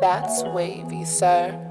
That's wavy, sir.